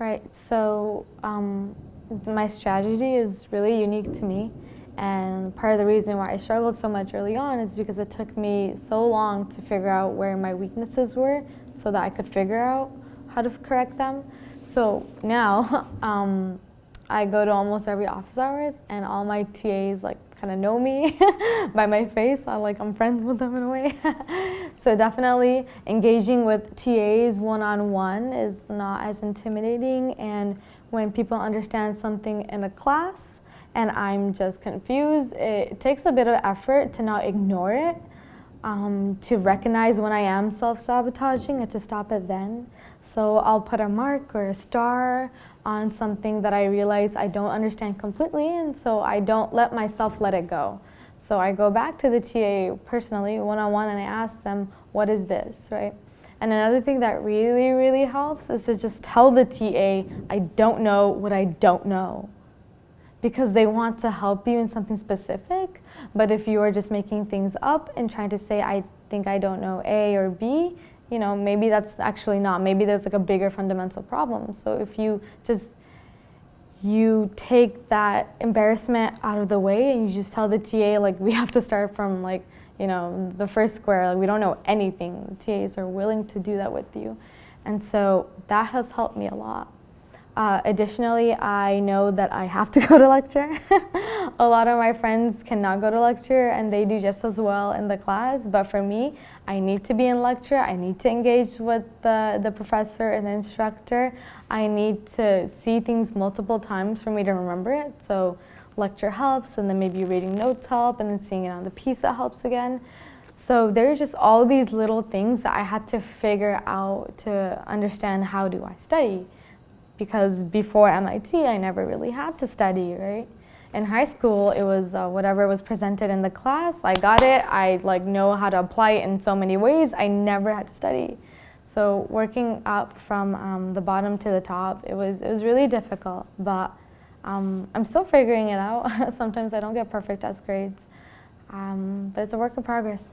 Right, so um, my strategy is really unique to me. And part of the reason why I struggled so much early on is because it took me so long to figure out where my weaknesses were so that I could figure out how to correct them. So now um, I go to almost every office hours and all my TAs like kind of know me by my face. I like I'm friends with them in a way. so definitely engaging with TAs one-on-one -on -one is not as intimidating and when people understand something in a class and I'm just confused, it takes a bit of effort to not ignore it, um, to recognize when I am self-sabotaging and to stop it then. So I'll put a mark or a star on something that I realize I don't understand completely and so I don't let myself let it go. So I go back to the TA personally, one-on-one, -on -one, and I ask them, what is this, right? And another thing that really, really helps is to just tell the TA, I don't know what I don't know. Because they want to help you in something specific, but if you are just making things up and trying to say, I think I don't know A or B, you know, maybe that's actually not. Maybe there's like a bigger fundamental problem. So if you just, you take that embarrassment out of the way and you just tell the TA, like, we have to start from like, you know, the first square, like we don't know anything. The TAs are willing to do that with you. And so that has helped me a lot. Uh, additionally, I know that I have to go to lecture. a lot of my friends cannot go to lecture and they do just as well in the class, but for me, I need to be in lecture, I need to engage with the, the professor and the instructor, I need to see things multiple times for me to remember it, so lecture helps and then maybe reading notes help and then seeing it on the piece that helps again. So there's just all these little things that I had to figure out to understand how do I study because before MIT, I never really had to study, right? In high school, it was uh, whatever was presented in the class. I got it. I like know how to apply it in so many ways. I never had to study. So working up from um, the bottom to the top, it was, it was really difficult, but um, I'm still figuring it out. Sometimes I don't get perfect test grades, um, but it's a work in progress.